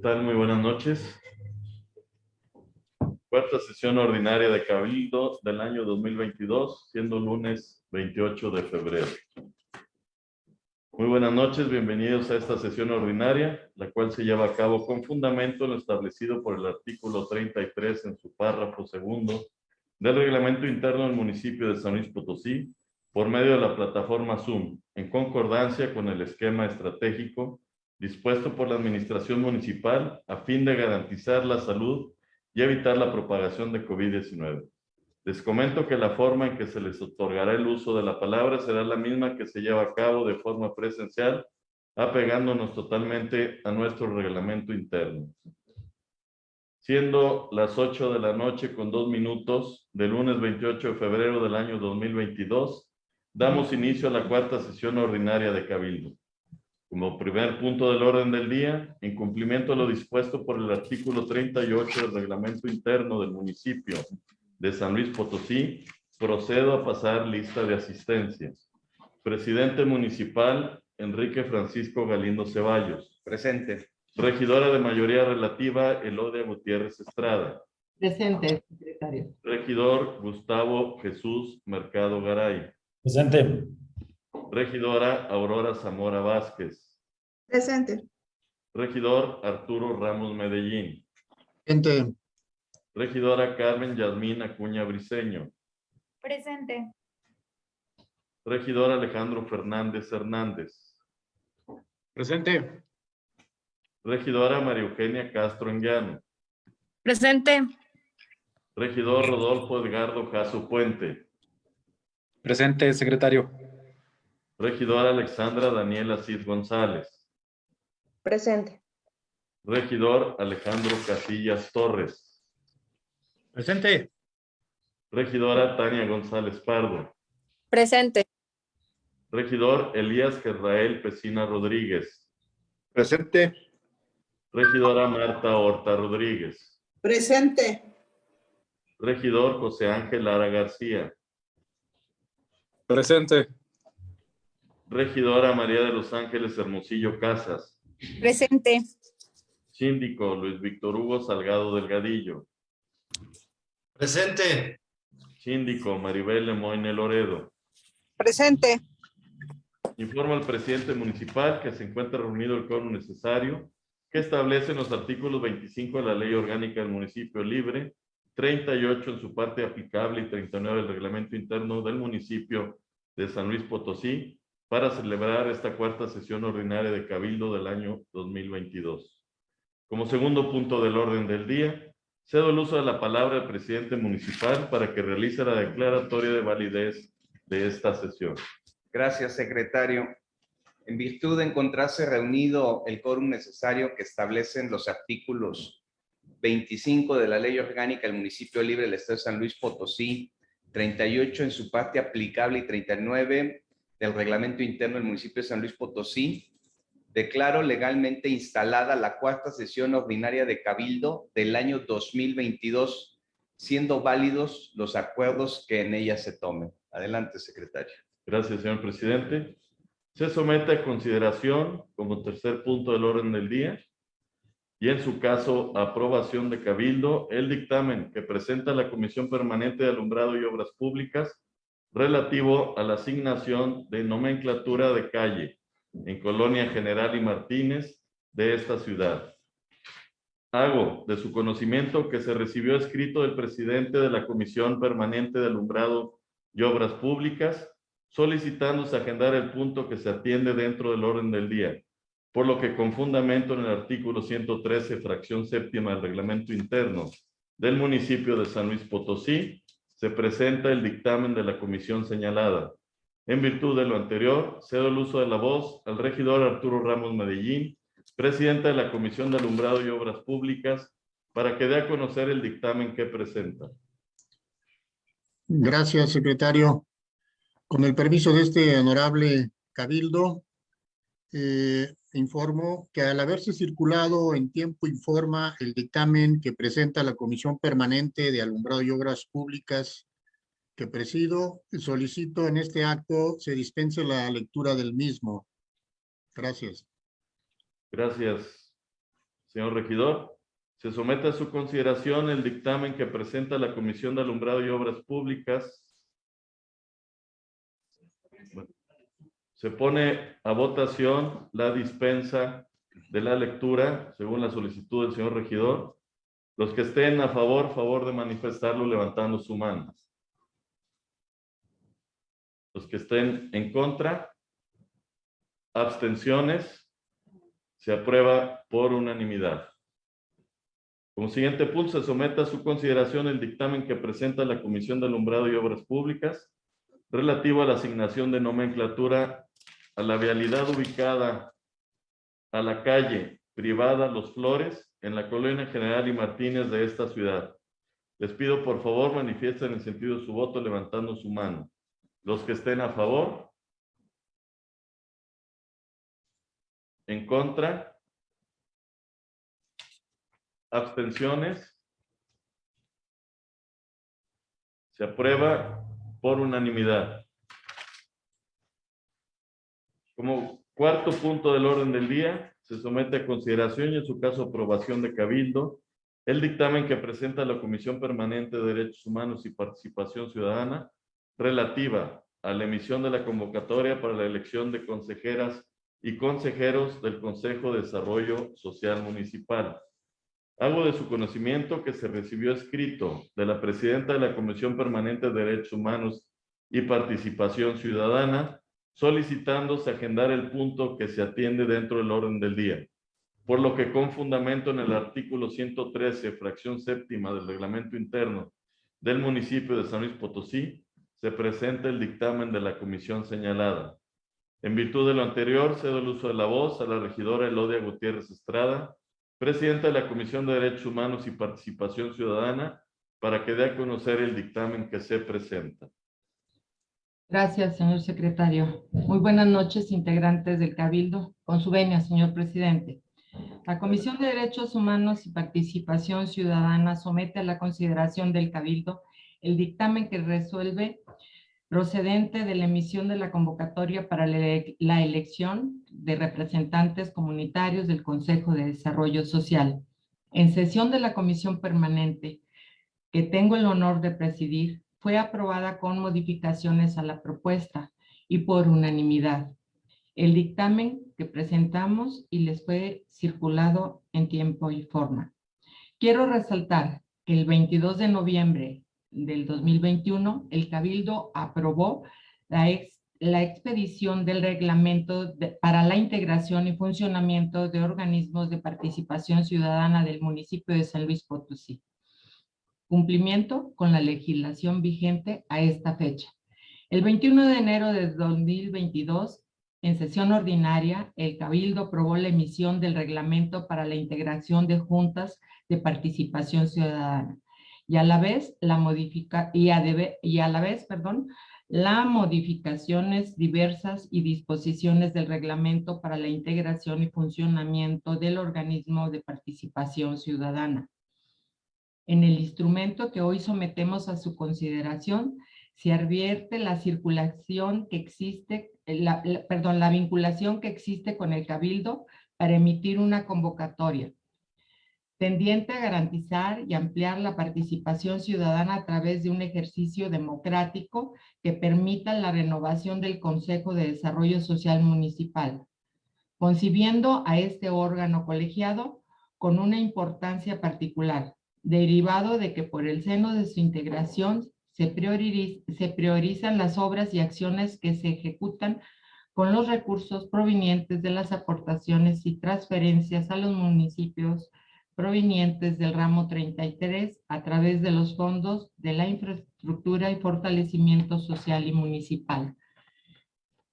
tal? Muy buenas noches. Cuarta sesión ordinaria de Cabildo del año 2022, siendo lunes 28 de febrero. Muy buenas noches, bienvenidos a esta sesión ordinaria, la cual se lleva a cabo con fundamento en lo establecido por el artículo 33 en su párrafo segundo del reglamento interno del municipio de San Luis Potosí, por medio de la plataforma Zoom, en concordancia con el esquema estratégico dispuesto por la administración municipal a fin de garantizar la salud y evitar la propagación de COVID-19. Les comento que la forma en que se les otorgará el uso de la palabra será la misma que se lleva a cabo de forma presencial, apegándonos totalmente a nuestro reglamento interno. Siendo las 8 de la noche con dos minutos del lunes 28 de febrero del año 2022, damos inicio a la cuarta sesión ordinaria de Cabildo. Como primer punto del orden del día, en cumplimiento a lo dispuesto por el artículo 38 del reglamento interno del municipio de San Luis Potosí, procedo a pasar lista de asistencia. Presidente municipal, Enrique Francisco Galindo Ceballos. Presente. Regidora de mayoría relativa, Elodia Gutiérrez Estrada. Presente, secretario. Regidor Gustavo Jesús Mercado Garay. Presente. Regidora Aurora Zamora Vázquez. Presente. Regidor Arturo Ramos Medellín. Presente. Regidora Carmen Yasmín Acuña Briceño. Presente. Regidor Alejandro Fernández Hernández. Presente. Regidora María Eugenia Castro Enguiano. Presente. Regidor Rodolfo Edgardo Caso Puente. Presente, secretario. Regidora Alexandra Daniela Cid González. Presente. Regidor Alejandro Casillas Torres. Presente. Regidora Tania González Pardo. Presente. Regidor Elías Gerrael Pesina Rodríguez. Presente. Regidora Marta Horta Rodríguez. Presente. Regidor José Ángel Lara García. Presente. Regidora María de los Ángeles Hermosillo Casas. Presente. Síndico Luis Víctor Hugo Salgado Delgadillo. Presente. Síndico Maribel Lemoyne Loredo. Presente. Informa al presidente municipal que se encuentra reunido el quórum necesario que establece en los artículos 25 de la Ley Orgánica del Municipio Libre, 38 en su parte aplicable y 39 del Reglamento Interno del Municipio de San Luis Potosí para celebrar esta cuarta sesión ordinaria de Cabildo del año 2022. Como segundo punto del orden del día, cedo el uso de la palabra al presidente municipal para que realice la declaratoria de validez de esta sesión. Gracias, secretario. En virtud de encontrarse reunido el quórum necesario que establecen los artículos 25 de la Ley Orgánica del Municipio Libre del Estado de San Luis Potosí, 38 en su parte aplicable y 39 del Reglamento Interno del Municipio de San Luis Potosí, declaro legalmente instalada la cuarta sesión ordinaria de Cabildo del año 2022, siendo válidos los acuerdos que en ella se tomen. Adelante, secretario. Gracias, señor presidente. Se somete a consideración como tercer punto del orden del día y en su caso aprobación de Cabildo el dictamen que presenta la Comisión Permanente de Alumbrado y Obras Públicas relativo a la asignación de nomenclatura de calle en Colonia General y Martínez de esta ciudad. Hago de su conocimiento que se recibió escrito del presidente de la Comisión Permanente de Alumbrado y Obras Públicas solicitándose agendar el punto que se atiende dentro del orden del día, por lo que con fundamento en el artículo 113, fracción séptima del reglamento interno del municipio de San Luis Potosí, se presenta el dictamen de la comisión señalada. En virtud de lo anterior, cedo el uso de la voz al regidor Arturo Ramos Medellín, presidente de la Comisión de Alumbrado y Obras Públicas, para que dé a conocer el dictamen que presenta. Gracias, secretario. Con el permiso de este honorable cabildo, eh, informo que al haberse circulado en tiempo informa el dictamen que presenta la Comisión Permanente de Alumbrado y Obras Públicas que presido, solicito en este acto se dispense la lectura del mismo. Gracias. Gracias, Señor regidor, se somete a su consideración el dictamen que presenta la Comisión de Alumbrado y Obras Públicas. Se pone a votación la dispensa de la lectura según la solicitud del señor regidor. Los que estén a favor, favor de manifestarlo levantando su mano. Los que estén en contra, abstenciones, se aprueba por unanimidad. Como siguiente punto, se somete a su consideración el dictamen que presenta la Comisión de Alumbrado y Obras Públicas relativo a la asignación de nomenclatura a la vialidad ubicada a la calle privada Los Flores en la colonia General y Martínez de esta ciudad. Les pido por favor manifiesten en sentido de su voto levantando su mano. Los que estén a favor. En contra. Abstenciones. Se aprueba por unanimidad. Como cuarto punto del orden del día, se somete a consideración y en su caso aprobación de Cabildo el dictamen que presenta la Comisión Permanente de Derechos Humanos y Participación Ciudadana relativa a la emisión de la convocatoria para la elección de consejeras y consejeros del Consejo de Desarrollo Social Municipal. Hago de su conocimiento que se recibió escrito de la presidenta de la Comisión Permanente de Derechos Humanos y Participación Ciudadana, solicitándose agendar el punto que se atiende dentro del orden del día. Por lo que con fundamento en el artículo 113, fracción séptima del reglamento interno del municipio de San Luis Potosí, se presenta el dictamen de la comisión señalada. En virtud de lo anterior, cedo el uso de la voz a la regidora Elodia Gutiérrez Estrada, presidenta de la Comisión de Derechos Humanos y Participación Ciudadana, para que dé a conocer el dictamen que se presenta. Gracias, señor secretario. Muy buenas noches, integrantes del Cabildo. Con su venia, señor presidente. La Comisión de Derechos Humanos y Participación Ciudadana somete a la consideración del Cabildo el dictamen que resuelve procedente de la emisión de la convocatoria para la elección de representantes comunitarios del Consejo de Desarrollo Social. En sesión de la Comisión Permanente, que tengo el honor de presidir, fue aprobada con modificaciones a la propuesta y por unanimidad. El dictamen que presentamos y les fue circulado en tiempo y forma. Quiero resaltar que el 22 de noviembre del 2021, el Cabildo aprobó la, ex- la expedición del reglamento para la integración y funcionamiento de organismos de participación ciudadana del municipio de San Luis Potosí cumplimiento con la legislación vigente a esta fecha. El 21 de enero de 2022, en sesión ordinaria, el Cabildo aprobó la emisión del reglamento para la integración de juntas de participación ciudadana y a la vez la modifica modificaciones diversas y disposiciones del reglamento para la integración y funcionamiento del organismo de participación ciudadana. En el instrumento que hoy sometemos a su consideración, se advierte la circulación que existe, eh, perdón, la vinculación que existe con el Cabildo para emitir una convocatoria tendiente a garantizar y ampliar la participación ciudadana a través de un ejercicio democrático que permita la renovación del Consejo de Desarrollo Social Municipal, concibiendo a este órgano colegiado con una importancia particular, derivado de que por el seno de su integración se, se priorizan las obras y acciones que se ejecutan con los recursos provenientes de las aportaciones y transferencias a los municipios provenientes del ramo 33 a través de los fondos de la infraestructura y fortalecimiento social y municipal.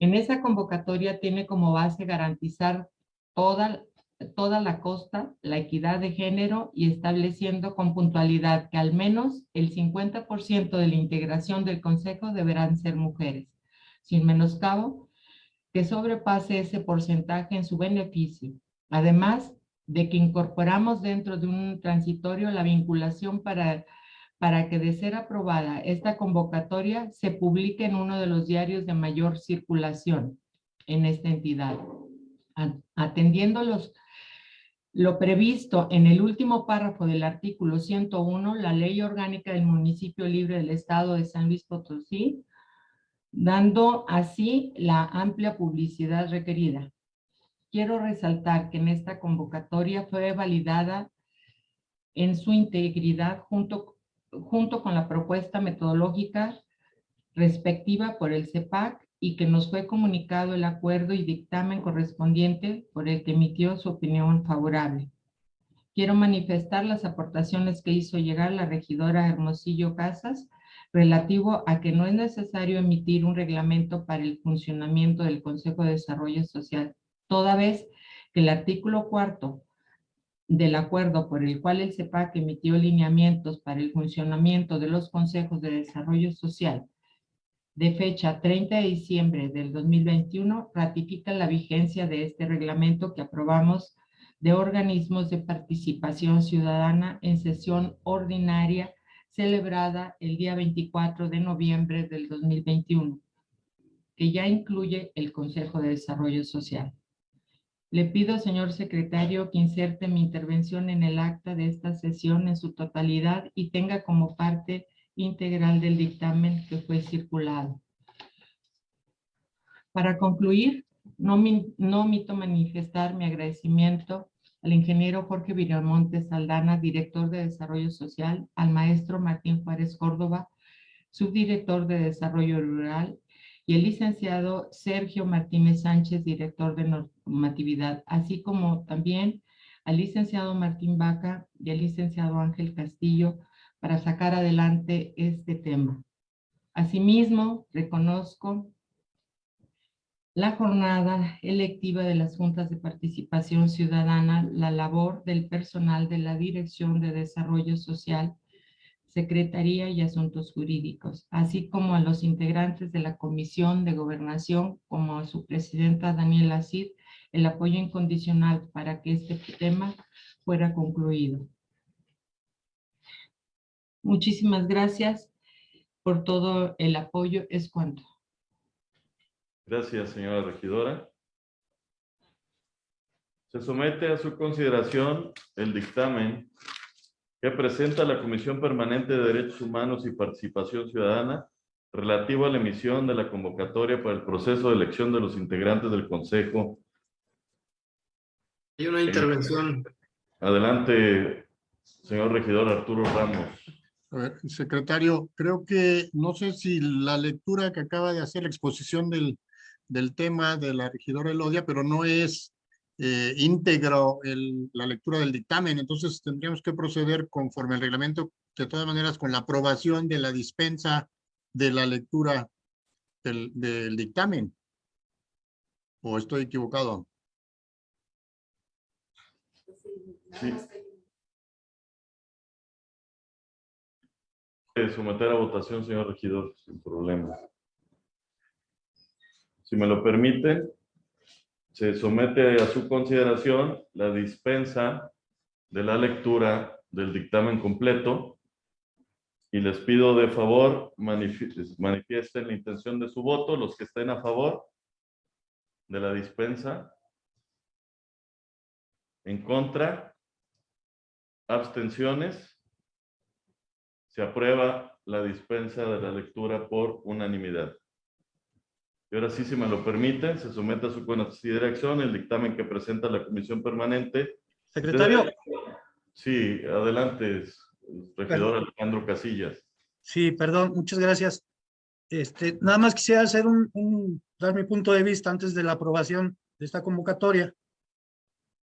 En esa convocatoria tiene como base garantizar toda, toda la costa, la equidad de género y estableciendo con puntualidad que al menos el 50% de la integración del consejo deberán ser mujeres, sin menoscabo que sobrepase ese porcentaje en su beneficio. Además de que incorporamos dentro de un transitorio la vinculación para, para que de ser aprobada esta convocatoria se publique en uno de los diarios de mayor circulación en esta entidad. Atendiendo los lo previsto en el último párrafo del artículo 101, la Ley Orgánica del Municipio Libre del Estado de San Luis Potosí, dando así la amplia publicidad requerida. Quiero resaltar que en esta convocatoria fue validada en su integridad junto, junto con la propuesta metodológica respectiva por el CEPAC y que nos fue comunicado el acuerdo y dictamen correspondiente por el que emitió su opinión favorable. Quiero manifestar las aportaciones que hizo llegar la regidora Hermosillo Casas relativo a que no es necesario emitir un reglamento para el funcionamiento del Consejo de Desarrollo Social, toda vez que el artículo cuarto del acuerdo por el cual el CEPAC emitió lineamientos para el funcionamiento de los consejos de desarrollo social de fecha 30 de diciembre del 2021 ratifica la vigencia de este reglamento que aprobamos de organismos de participación ciudadana en sesión ordinaria celebrada el día 24 de noviembre del 2021, que ya incluye el Consejo de Desarrollo Social. Le pido, señor secretario, que inserte mi intervención en el acta de esta sesión en su totalidad y tenga como parte integral del dictamen que fue circulado. Para concluir, no, no omito manifestar mi agradecimiento al ingeniero Jorge Viramontes Saldana, director de Desarrollo Social, al maestro Martín Juárez Córdoba, subdirector de Desarrollo Rural, y el licenciado Sergio Martínez Sánchez, director de normatividad, así como también al licenciado Martín Vaca y al licenciado Ángel Castillo, para sacar adelante este tema. Asimismo, reconozco la jornada electiva de las juntas de participación ciudadana, la labor del personal de la Dirección de Desarrollo Social, Secretaría y Asuntos Jurídicos, así como a los integrantes de la Comisión de Gobernación, como a su presidenta Daniela Cid, el apoyo incondicional para que este tema fuera concluido. Muchísimas gracias por todo el apoyo. Es cuanto. Gracias, señora regidora. Se somete a su consideración el dictamen que presenta la Comisión Permanente de Derechos Humanos y Participación Ciudadana relativo a la emisión de la convocatoria para el proceso de elección de los integrantes del Consejo. Hay una intervención. Adelante, señor regidor Arturo Ramos. A ver, secretario, creo que, no sé si la lectura que acaba de hacer la exposición del, del tema de la regidora Elodia, pero no es eh, íntegro el- la lectura del dictamen, entonces tendríamos que proceder conforme al reglamento, de todas maneras, con la aprobación de la dispensa de la lectura del, del dictamen. ¿O estoy equivocado? Sí. Someter a votación, señor regidor, sin problema. Si me lo permite, se somete a su consideración la dispensa de la lectura del dictamen completo y les pido de favor manifi- manifiesten la intención de su voto, los que estén a favor de la dispensa. En contra, abstenciones. Se aprueba la dispensa de la lectura por unanimidad. Y ahora sí, si me lo permiten, se somete a su consideración el dictamen que presenta la Comisión Permanente. Secretario, Sí, adelante, regidor Alejandro Casillas. sí, perdón, muchas gracias. Este, nada más quisiera hacer un, un- dar mi punto de vista antes de la aprobación de esta convocatoria.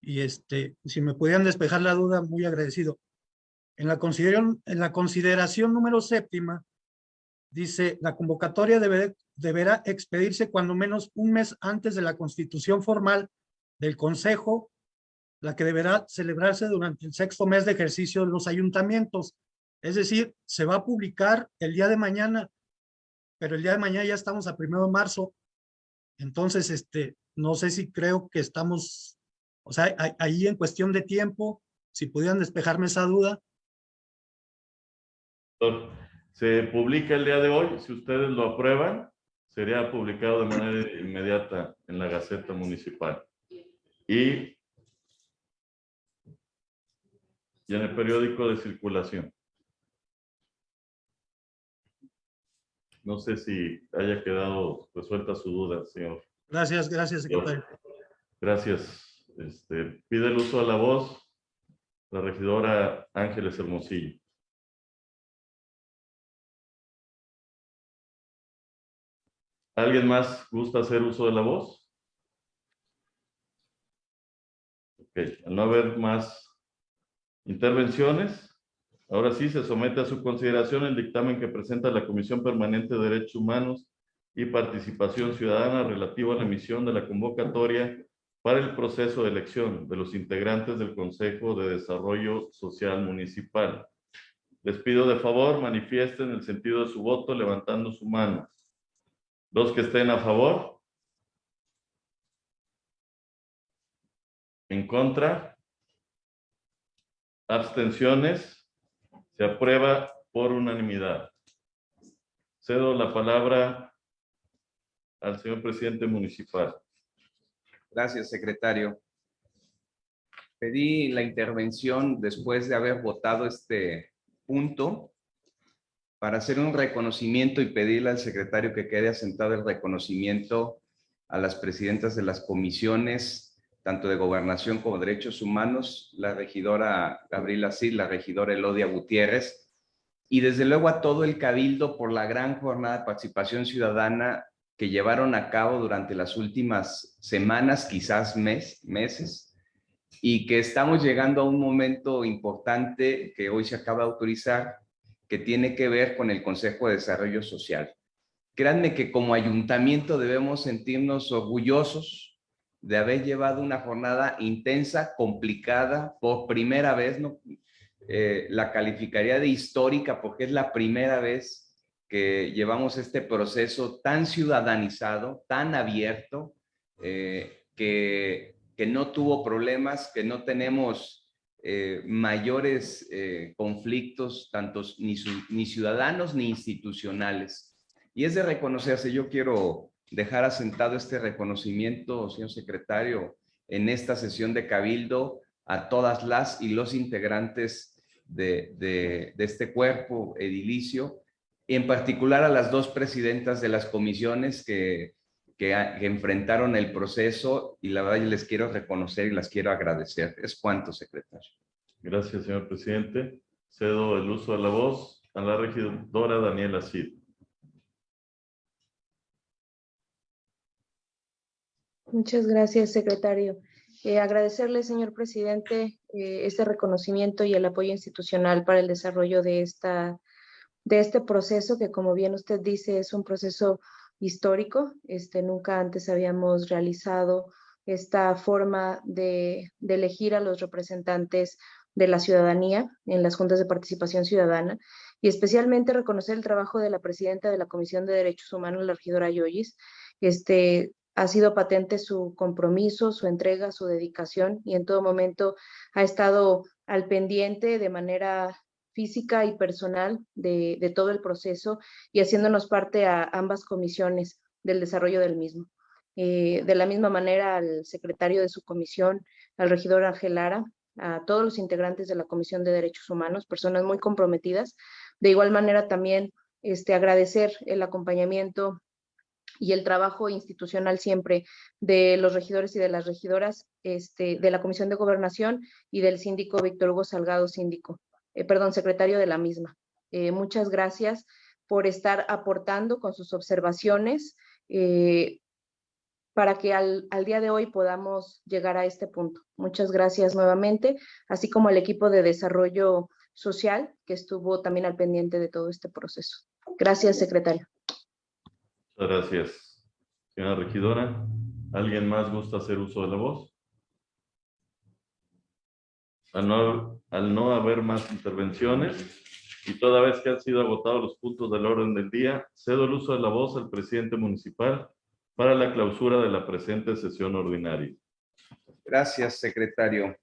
Y este, si me pudieran despejar la duda, muy agradecido. En la consideración, en la consideración número séptima, dice, la convocatoria debe- deberá expedirse cuando menos un mes antes de la constitución formal del Consejo, la que deberá celebrarse durante el sexto mes de ejercicio de los ayuntamientos. Es decir, se va a publicar el día de mañana, pero el día de mañana ya estamos a primero de marzo. Entonces, este, no sé si creo que estamos, o sea, ahí en cuestión de tiempo, si pudieran despejarme esa duda. Se publica el día de hoy, si ustedes lo aprueban, sería publicado de manera inmediata en la Gaceta Municipal. Y y en el periódico de circulación. No sé si haya quedado resuelta su duda, señor. Gracias, gracias, secretario. Gracias. Este, pide el uso de la voz la regidora Ángeles Hermosillo. ¿Alguien más gusta hacer uso de la voz? Ok, al no haber más intervenciones, ahora sí se somete a su consideración el dictamen que presenta la Comisión Permanente de Derechos Humanos y Participación Ciudadana relativo a la emisión de la convocatoria para el proceso de elección de los integrantes del Consejo de Desarrollo Social Municipal. Les pido de favor manifiesten el sentido de su voto levantando su mano. Los que estén a favor. En contra. Abstenciones. Se aprueba por unanimidad. Cedo la palabra al señor presidente municipal. Gracias, secretario. Pedí la intervención después de haber votado este punto para hacer un reconocimiento y pedirle al secretario que quede asentado el reconocimiento a las presidentas de las comisiones, tanto de Gobernación como Derechos Humanos, la regidora Gabriela Cid, la regidora Elodia Gutiérrez, y desde luego a todo el cabildo por la gran jornada de participación ciudadana que llevaron a cabo durante las últimas semanas, quizás mes, meses, y que estamos llegando a un momento importante que hoy se acaba de autorizar, que tiene que ver con el Consejo de Desarrollo Social. Créanme que como ayuntamiento debemos sentirnos orgullosos de haber llevado una jornada intensa, complicada, por primera vez, ¿no? Eh, la calificaría de histórica porque es la primera vez que llevamos este proceso tan ciudadanizado, tan abierto, eh, que, que no tuvo problemas, que no tenemos eh, mayores eh, conflictos, tantos ni, ciudadanos ni institucionales. Y es de reconocerse, yo quiero dejar asentado este reconocimiento, señor secretario, en esta sesión de Cabildo a todas las y los integrantes de, de este cuerpo edilicio, y en particular a las dos presidentas de las comisiones que, que, que, enfrentaron el proceso y la verdad les quiero reconocer y las quiero agradecer. Es cuanto, secretario. Gracias, señor presidente. Cedo el uso de la voz a la regidora Daniela Cid. Muchas gracias, secretario. Eh, agradecerle, señor presidente, eh, este reconocimiento y el apoyo institucional para el desarrollo de esta de este proceso que como bien usted dice es un proceso histórico. Este, nunca antes habíamos realizado esta forma de, elegir a los representantes de la ciudadanía en las juntas de participación ciudadana y especialmente reconocer el trabajo de la presidenta de la Comisión de Derechos Humanos, la regidora Yoyis. Este, ha sido patente su compromiso, su entrega, su dedicación y en todo momento ha estado al pendiente de manera física y personal de, todo el proceso y haciéndonos parte a ambas comisiones del desarrollo del mismo. Eh, de la misma manera al secretario de su comisión, al regidor Ángel Lara, a todos los integrantes de la Comisión de Derechos Humanos, personas muy comprometidas. De igual manera también este, agradecer el acompañamiento y el trabajo institucional siempre de los regidores y de las regidoras este, de la Comisión de Gobernación y del síndico Víctor Hugo Salgado, síndico eh, perdón, secretario de la misma. Eh, muchas gracias por estar aportando con sus observaciones eh, para que al, al, día de hoy podamos llegar a este punto. Muchas gracias nuevamente, así como al equipo de desarrollo social que estuvo también al pendiente de todo este proceso. Gracias, secretario. Muchas gracias. Señora regidora, ¿alguien más gusta hacer uso de la voz? Al no, al no haber más intervenciones y toda vez que han sido agotados los puntos del orden del día, cedo el uso de la voz al presidente municipal para la clausura de la presente sesión ordinaria. Gracias, secretario.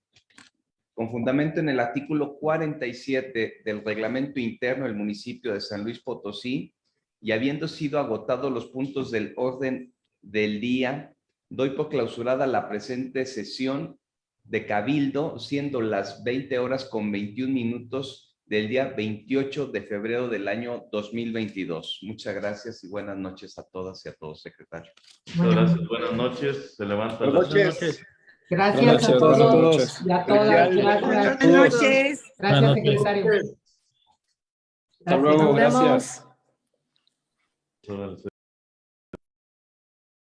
Con fundamento en el artículo 47 del reglamento interno del municipio de San Luis Potosí y habiendo sido agotados los puntos del orden del día, doy por clausurada la presente sesión de Cabildo, siendo las 20 horas con 21 minutos del día 28 de febrero del año 2022. Muchas gracias y buenas noches a todas y a todos, secretario. Muchas gracias. Buenas noches. Se levanta la Buenas noches. Gracias Buenas a todos buenas noches. y a todas. Gracias. Buenas noches. Gracias, secretario. Hasta luego, gracias.